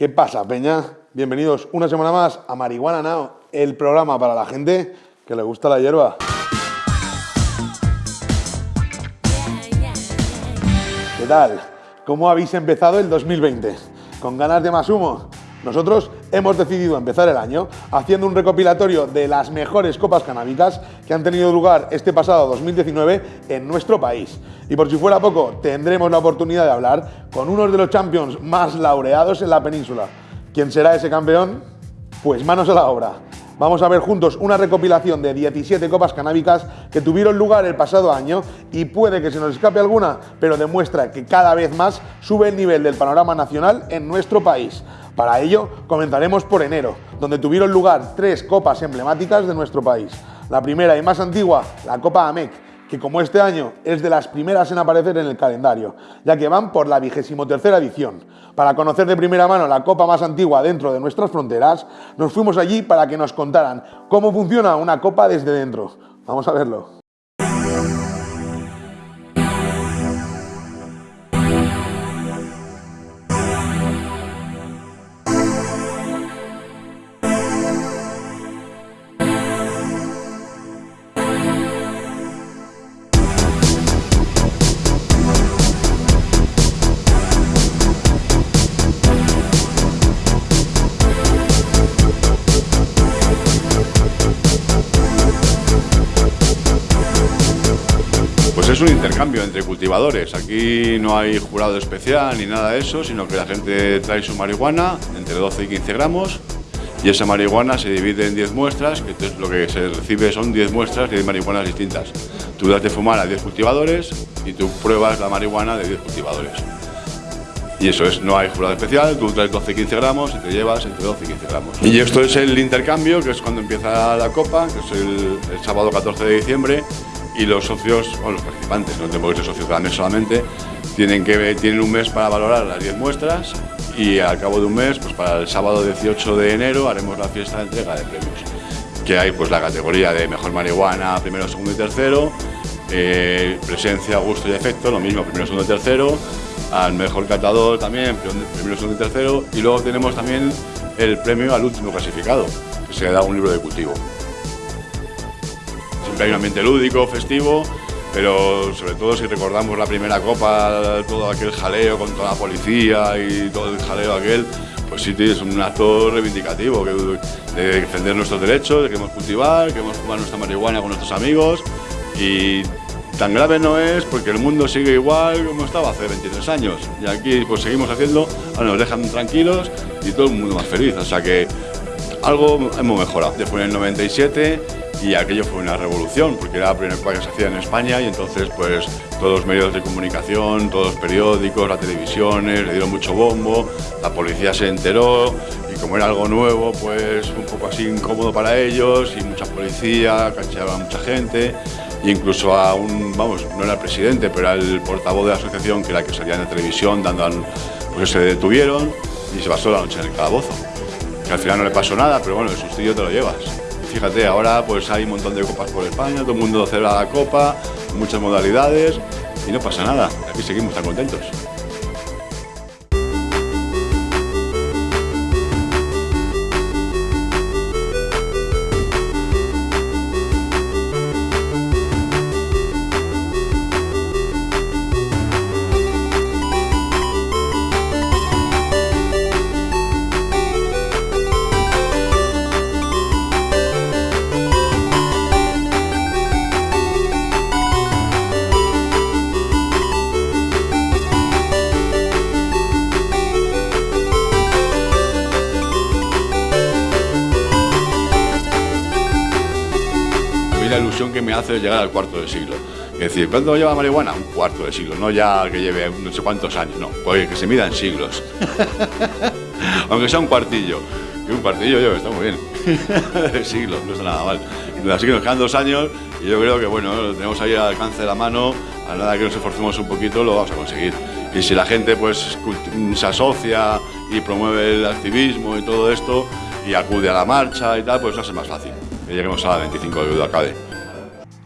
¿Qué pasa, Peña? Bienvenidos una semana más a Marihuana Now, el programa para la gente que le gusta la hierba. ¿Qué tal? ¿Cómo habéis empezado el 2020? ¿Con ganas de más humo? Nosotros hemos decidido empezar el año haciendo un recopilatorio de las mejores copas canábicas que han tenido lugar este pasado 2019 en nuestro país. Y por si fuera poco, tendremos la oportunidad de hablar con uno de los champions más laureados en la península. ¿Quién será ese campeón? Pues manos a la obra. Vamos a ver juntos una recopilación de 17 copas canábicas que tuvieron lugar el pasado año y puede que se nos escape alguna, pero demuestra que cada vez más sube el nivel del panorama nacional en nuestro país. Para ello, comenzaremos por enero, donde tuvieron lugar tres copas emblemáticas de nuestro país. La primera y más antigua, la Copa AMEC, que como este año es de las primeras en aparecer en el calendario, ya que van por la vigésimo tercera edición. Para conocer de primera mano la copa más antigua dentro de nuestras fronteras, nos fuimos allí para que nos contaran cómo funciona una copa desde dentro. Vamos a verlo. Es un intercambio entre cultivadores. Aquí no hay jurado especial ni nada de eso, sino que la gente trae su marihuana entre 12 y 15 gramos y esa marihuana se divide en 10 muestras, que entonces lo que se recibe son 10 muestras de marihuanas distintas. Tú das de fumar a 10 cultivadores y tú pruebas la marihuana de 10 cultivadores. Y eso es, no hay jurado especial, tú traes 12 y 15 gramos y te llevas entre 12 y 15 gramos. Y esto es el intercambio, que es cuando empieza la copa, que es el, el sábado 14 de diciembre, y los socios, o los participantes, no tengo que ser socios mesa solamente, tienen, que, tienen un mes para valorar las 10 muestras y al cabo de un mes, pues para el sábado 18 de enero, haremos la fiesta de entrega de premios. Que hay pues la categoría de mejor marihuana, primero, segundo y tercero, eh, presencia, gusto y efecto, lo mismo, primero, segundo y tercero, al mejor catador también, primero, segundo y tercero, y luego tenemos también el premio al último clasificado, que se da un libro de cultivo hay un ambiente lúdico, festivo, pero sobre todo si recordamos la primera copa, todo aquel jaleo con toda la policía y todo el jaleo aquel, pues sí es un acto reivindicativo de defender nuestros derechos, de que queremos cultivar, queremos fumar nuestra marihuana con nuestros amigos y tan grave no es porque el mundo sigue igual como estaba hace 23 años. Y aquí pues seguimos haciendo, ahora nos dejan tranquilos y todo el mundo más feliz, o sea que algo hemos mejorado. Después en el 97 y aquello fue una revolución porque era la primera cosa que se hacía en España y entonces pues todos los medios de comunicación, todos los periódicos, las televisiones le dieron mucho bombo, la policía se enteró y como era algo nuevo pues un poco así incómodo para ellos y mucha policía, cacheaba a mucha gente incluso a un, vamos, no era el presidente pero era el portavoz de la asociación que era que salía en la televisión dando, pues se detuvieron y se pasó la noche en el calabozo. Al final no le pasó nada, pero bueno, el sustillo te lo llevas. Fíjate, ahora pues hay un montón de copas por España, todo el mundo celebra la copa, muchas modalidades y no pasa nada. Aquí seguimos tan contentos. Me hace llegar al cuarto de siglo. Es decir, ¿cuánto lleva marihuana? Un cuarto de siglo, no ya que lleve no sé cuántos años, no, pues que se mida en siglos. Aunque sea un cuartillo, que un cuartillo yo, está muy bien, de siglos, no está nada mal. Así que nos quedan dos años y yo creo que bueno, lo tenemos ahí al alcance de la mano, a nada que nos esforcemos un poquito lo vamos a conseguir. Y si la gente pues se asocia y promueve el activismo y todo esto y acude a la marcha y tal, pues va a ser más fácil que lleguemos a la 25 de Dudacabe.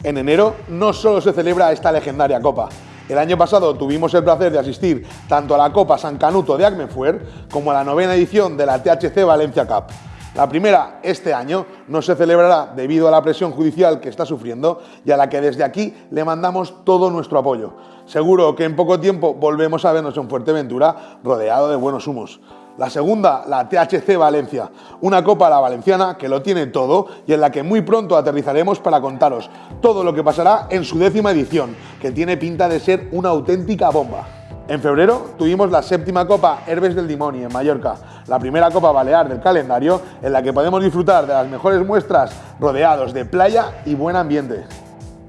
En enero no solo se celebra esta legendaria copa, El año pasado tuvimos el placer de asistir tanto a la Copa San Canuto de Agmefuer como a la novena edición de la THC Valencia Cup. La primera, este año, no se celebrará debido a la presión judicial que está sufriendo y a la que desde aquí le mandamos todo nuestro apoyo. Seguro que en poco tiempo volvemos a vernos en Fuerteventura rodeado de buenos humos. La segunda, la THC Valencia, una copa a la valenciana que lo tiene todo y en la que muy pronto aterrizaremos para contaros todo lo que pasará en su décima edición, que tiene pinta de ser una auténtica bomba. En febrero tuvimos la séptima Copa Herbes del Dimoni en Mallorca, la primera Copa Balear del calendario en la que podemos disfrutar de las mejores muestras rodeados de playa y buen ambiente.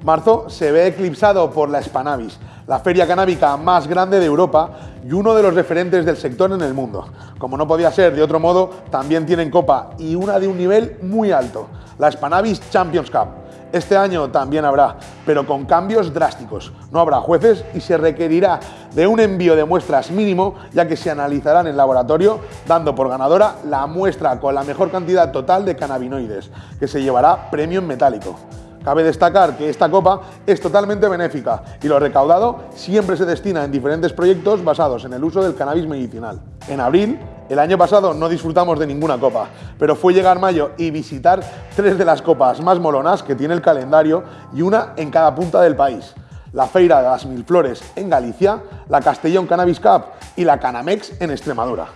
Marzo se ve eclipsado por la Spanavis, la feria canábica más grande de Europa y uno de los referentes del sector en el mundo. Como no podía ser de otro modo, también tienen copa y una de un nivel muy alto, la Spanavis Champions Cup. Este año también habrá, pero con cambios drásticos. No habrá jueces y se requerirá de un envío de muestras mínimo, ya que se analizarán en laboratorio, dando por ganadora la muestra con la mejor cantidad total de cannabinoides, que se llevará premio en metálico. Cabe destacar que esta copa es totalmente benéfica y lo recaudado siempre se destina en diferentes proyectos basados en el uso del cannabis medicinal. En abril, el año pasado no disfrutamos de ninguna copa, pero fue llegar mayo y visitar tres de las copas más molonas que tiene el calendario y una en cada punta del país. La Feira de las Mil Flores en Galicia, la Castellón Cannabis Cup y la Canamex en Extremadura.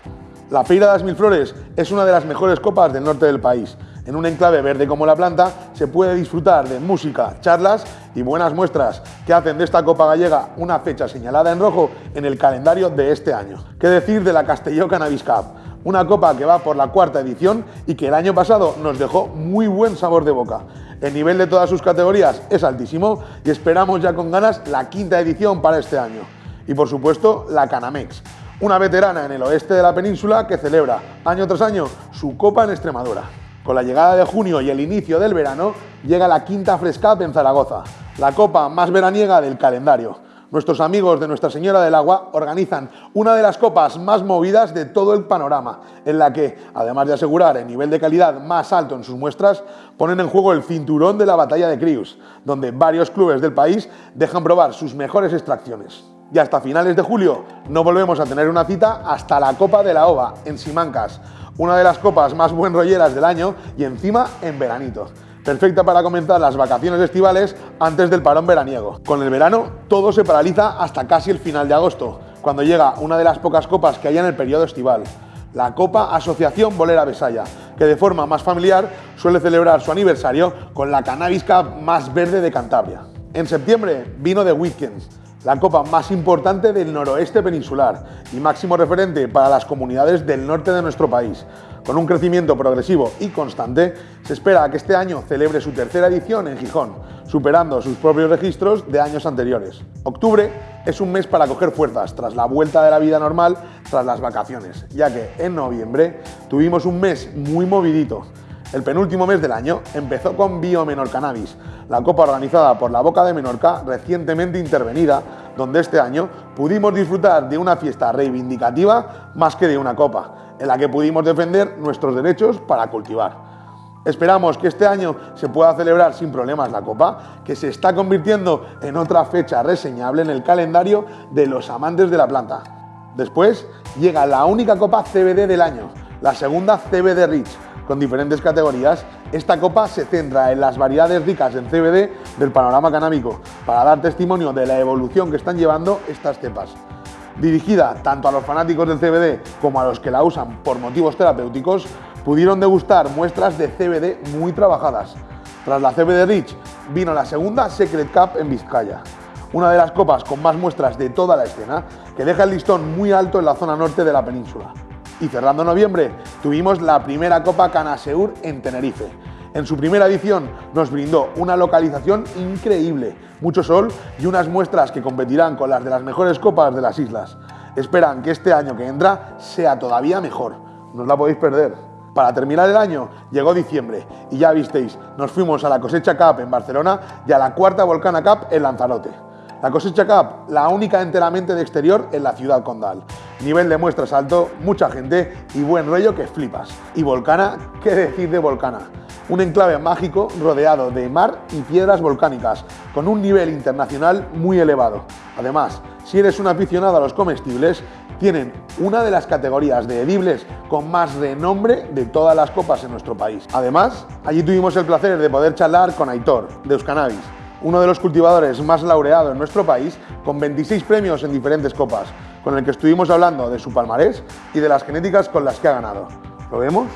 La Feira de las Mil Flores es una de las mejores copas del norte del país en un enclave verde como la planta se puede disfrutar de música, charlas y buenas muestras que hacen de esta Copa Gallega una fecha señalada en rojo en el calendario de este año. ¿Qué decir de la Castelló Cannabis Cup? Una copa que va por la cuarta edición y que el año pasado nos dejó muy buen sabor de boca. El nivel de todas sus categorías es altísimo y esperamos ya con ganas la quinta edición para este año. Y por supuesto, la Canamex, una veterana en el oeste de la península que celebra año tras año su copa en Extremadura. Con la llegada de junio y el inicio del verano, llega la quinta Frescap en Zaragoza, la copa más veraniega del calendario. Nuestros amigos de Nuestra Señora del Agua organizan una de las copas más movidas de todo el panorama, en la que, además de asegurar el nivel de calidad más alto en sus muestras, ponen en juego el cinturón de la batalla de Crius, donde varios clubes del país dejan probar sus mejores extracciones. Y hasta finales de julio no volvemos a tener una cita hasta la Copa de la Ova, en Simancas, una de las copas más buen rolleras del año y encima en veranito. Perfecta para comenzar las vacaciones estivales antes del parón veraniego. Con el verano todo se paraliza hasta casi el final de agosto, cuando llega una de las pocas copas que hay en el periodo estival, la Copa Asociación Bolera Besaya, que de forma más familiar suele celebrar su aniversario con la Cannabis más verde de Cantabria. En septiembre vino The Weekends, la copa más importante del noroeste peninsular y máximo referente para las comunidades del norte de nuestro país. Con un crecimiento progresivo y constante, se espera que este año celebre su tercera edición en Gijón, superando sus propios registros de años anteriores. Octubre es un mes para coger fuerzas tras la vuelta de la vida normal tras las vacaciones, ya que en noviembre tuvimos un mes muy movidito el penúltimo mes del año empezó con Bio Menor Cannabis, la copa organizada por la Boca de Menorca, recientemente intervenida, donde este año pudimos disfrutar de una fiesta reivindicativa más que de una copa, en la que pudimos defender nuestros derechos para cultivar. Esperamos que este año se pueda celebrar sin problemas la Copa, que se está convirtiendo en otra fecha reseñable en el calendario de los amantes de la planta. Después llega la única Copa CBD del año, la segunda CBD Rich, con diferentes categorías, esta copa se centra en las variedades ricas en CBD del panorama canábico, para dar testimonio de la evolución que están llevando estas cepas. Dirigida tanto a los fanáticos del CBD como a los que la usan por motivos terapéuticos, pudieron degustar muestras de CBD muy trabajadas. Tras la CBD Rich, vino la segunda Secret Cup en Vizcaya, una de las copas con más muestras de toda la escena, que deja el listón muy alto en la zona norte de la península. Y cerrando noviembre, tuvimos la primera Copa Canaseur en Tenerife. En su primera edición nos brindó una localización increíble, mucho sol y unas muestras que competirán con las de las mejores copas de las islas. Esperan que este año que entra sea todavía mejor. No os la podéis perder. Para terminar el año llegó diciembre y ya visteis, nos fuimos a la Cosecha Cup en Barcelona y a la cuarta Volcana Cup en Lanzarote. La cosecha Cup, la única enteramente de exterior en la ciudad condal. Nivel de muestras alto, mucha gente y buen rollo que flipas. Y Volcana, ¿qué decir de Volcana? Un enclave mágico rodeado de mar y piedras volcánicas, con un nivel internacional muy elevado. Además, si eres un aficionado a los comestibles, tienen una de las categorías de edibles con más renombre de todas las copas en nuestro país. Además, allí tuvimos el placer de poder charlar con Aitor, de Euskanabis, uno de los cultivadores más laureados en nuestro país, con 26 premios en diferentes copas, con el que estuvimos hablando de su palmarés y de las genéticas con las que ha ganado. ¿Lo vemos?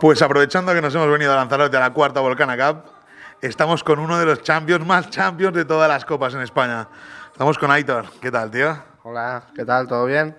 Pues aprovechando que nos hemos venido a Lanzarote a la cuarta Volcana Cup, estamos con uno de los champions más champions de todas las copas en España. Estamos con Aitor. ¿Qué tal, tío? Hola, ¿qué tal? ¿Todo bien?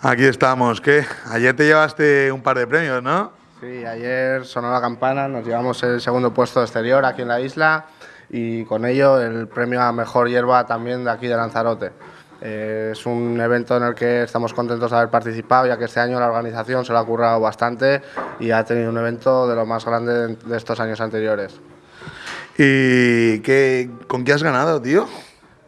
Aquí estamos. ¿Qué? Ayer te llevaste un par de premios, ¿no? Sí, ayer sonó la campana, nos llevamos el segundo puesto exterior aquí en la isla y con ello el premio a mejor hierba también de aquí de Lanzarote. Eh, es un evento en el que estamos contentos de haber participado, ya que este año la organización se lo ha currado bastante y ha tenido un evento de lo más grande de estos años anteriores. ¿Y qué, con qué has ganado, tío?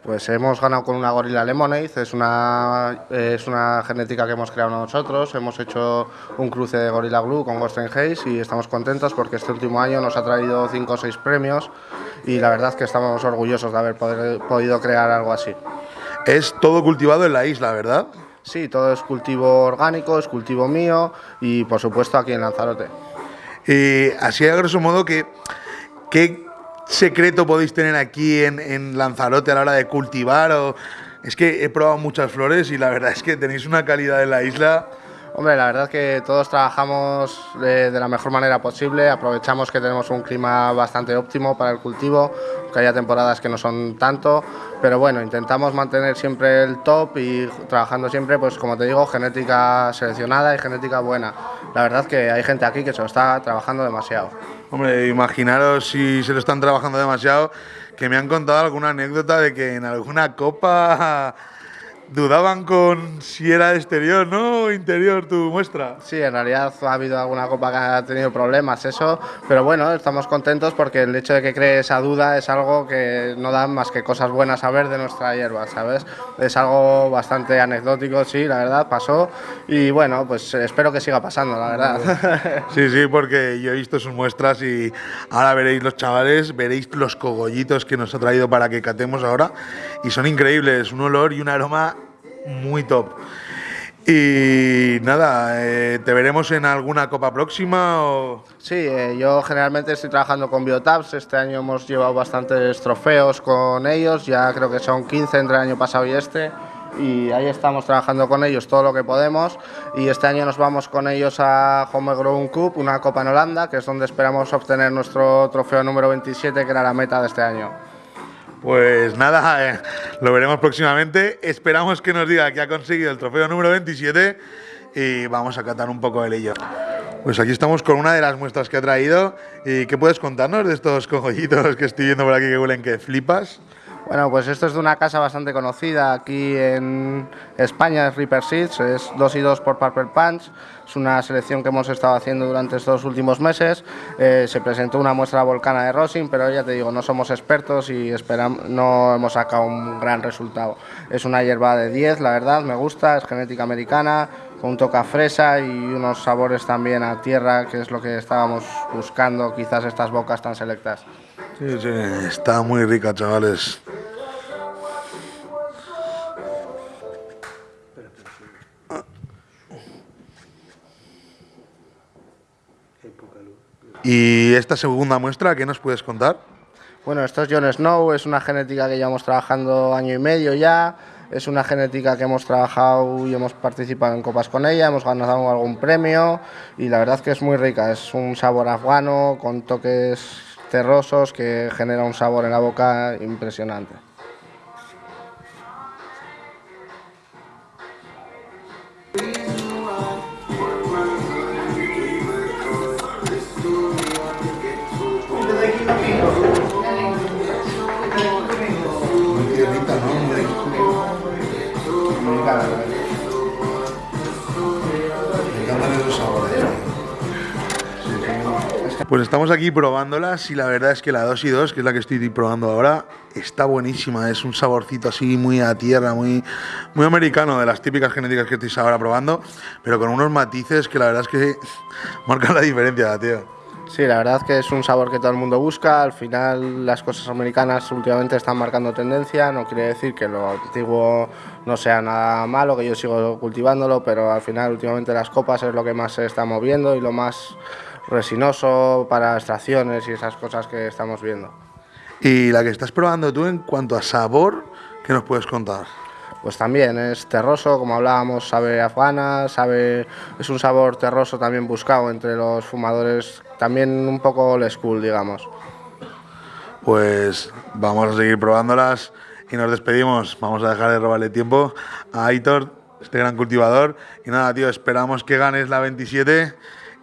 Pues hemos ganado con una gorila lemonade, es una, es una genética que hemos creado nosotros, hemos hecho un cruce de gorila glue con Ghost Haze y estamos contentos porque este último año nos ha traído 5 o 6 premios y la verdad que estamos orgullosos de haber podido crear algo así. Es todo cultivado en la isla, ¿verdad? Sí, todo es cultivo orgánico, es cultivo mío y por supuesto aquí en Lanzarote. Y así a grosso modo que... ¿Qué secreto podéis tener aquí en, Lanzarote a la hora de cultivar? O... Es que he probado muchas flores y la verdad es que tenéis una calidad en la isla. Hombre, la verdad es que todos trabajamos de, la mejor manera posible, aprovechamos que tenemos un clima bastante óptimo para el cultivo, que haya temporadas que no son tanto, pero bueno, intentamos mantener siempre el top y trabajando siempre, pues como te digo, genética seleccionada y genética buena. La verdad que hay gente aquí que se lo está trabajando demasiado. Hombre, imaginaros si se lo están trabajando demasiado, que me han contado alguna anécdota de que en alguna copa dudaban con si era exterior, ¿no? Interior tu muestra. Sí, en realidad ha habido alguna copa que ha tenido problemas, eso, pero bueno, estamos contentos porque el hecho de que cree esa duda es algo que no da más que cosas buenas a ver de nuestra hierba, ¿sabes? Es algo bastante anecdótico, sí, la verdad, pasó y bueno, pues espero que siga pasando, la verdad. Sí, sí, porque yo he visto sus muestras y ahora veréis los chavales, veréis los cogollitos que nos ha traído para que catemos ahora y son increíbles, un olor y un aroma muy top. Y nada, eh, ¿te veremos en alguna copa próxima? Sí, eh, yo generalmente estoy trabajando con Biotabs. Este año hemos llevado bastantes trofeos con ellos, ya creo que son 15 entre el año pasado y este. Y ahí estamos trabajando con ellos todo lo que podemos. Y este año nos vamos con ellos a Homegrown Cup, una copa en Holanda, que es donde esperamos obtener nuestro trofeo número 27, que era la meta de este año. Pues nada, eh, lo veremos próximamente. Esperamos que nos diga que ha conseguido el trofeo número 27 y vamos a catar un poco de ello. Pues aquí estamos con una de las muestras que ha traído. ¿Y qué puedes contarnos de estos cogollitos que estoy viendo por aquí que huelen que flipas? Bueno, pues esto es de una casa bastante conocida aquí en España, es Reaper Seeds, es 2 y 2 por Purple Punch, es una selección que hemos estado haciendo durante estos últimos meses, eh, se presentó una muestra volcana de Rosin, pero ya te digo, no somos expertos y esperamos, no hemos sacado un gran resultado. Es una hierba de 10, la verdad, me gusta, es genética americana, con un toque a fresa y unos sabores también a tierra, que es lo que estábamos buscando, quizás estas bocas tan selectas. Sí, sí, está muy rica, chavales. ¿Y esta segunda muestra, qué nos puedes contar? Bueno, esto es John Snow, es una genética que llevamos trabajando año y medio ya, es una genética que hemos trabajado y hemos participado en copas con ella, hemos ganado algún premio y la verdad que es muy rica, es un sabor afgano con toques terrosos que genera un sabor en la boca impresionante. Pues estamos aquí probándolas y la verdad es que la 2 y 2, que es la que estoy probando ahora, está buenísima. Es un saborcito así muy a tierra, muy, muy americano, de las típicas genéticas que estáis ahora probando, pero con unos matices que la verdad es que marcan la diferencia, tío. Sí, la verdad que es un sabor que todo el mundo busca. Al final las cosas americanas últimamente están marcando tendencia. No quiere decir que lo antiguo no sea nada malo, que yo sigo cultivándolo, pero al final últimamente las copas es lo que más se está moviendo y lo más resinoso para extracciones y esas cosas que estamos viendo. Y la que estás probando tú en cuanto a sabor, ¿qué nos puedes contar? Pues también es terroso, como hablábamos, sabe afgana, sabe, es un sabor terroso también buscado entre los fumadores, también un poco old school, digamos. Pues vamos a seguir probándolas y nos despedimos. Vamos a dejar de robarle tiempo a Aitor, este gran cultivador. Y nada, tío, esperamos que ganes la 27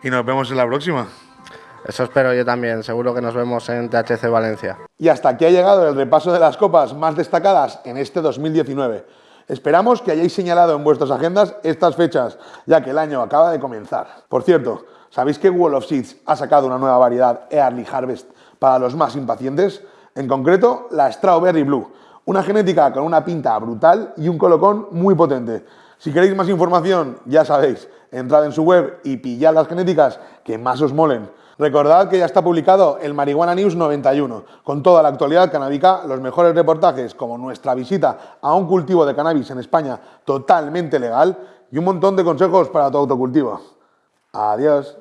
y nos vemos en la próxima. Eso espero yo también, seguro que nos vemos en THC Valencia. Y hasta aquí ha llegado el repaso de las copas más destacadas en este 2019. Esperamos que hayáis señalado en vuestras agendas estas fechas, ya que el año acaba de comenzar. Por cierto, ¿sabéis que Wall of Seeds ha sacado una nueva variedad Early Harvest para los más impacientes? En concreto, la Strawberry Blue, una genética con una pinta brutal y un colocón muy potente. Si queréis más información, ya sabéis, entrad en su web y pillad las genéticas que más os molen. Recordad que ya está publicado el Marihuana News 91, con toda la actualidad canábica, los mejores reportajes como nuestra visita a un cultivo de cannabis en España totalmente legal y un montón de consejos para tu autocultivo. Adiós.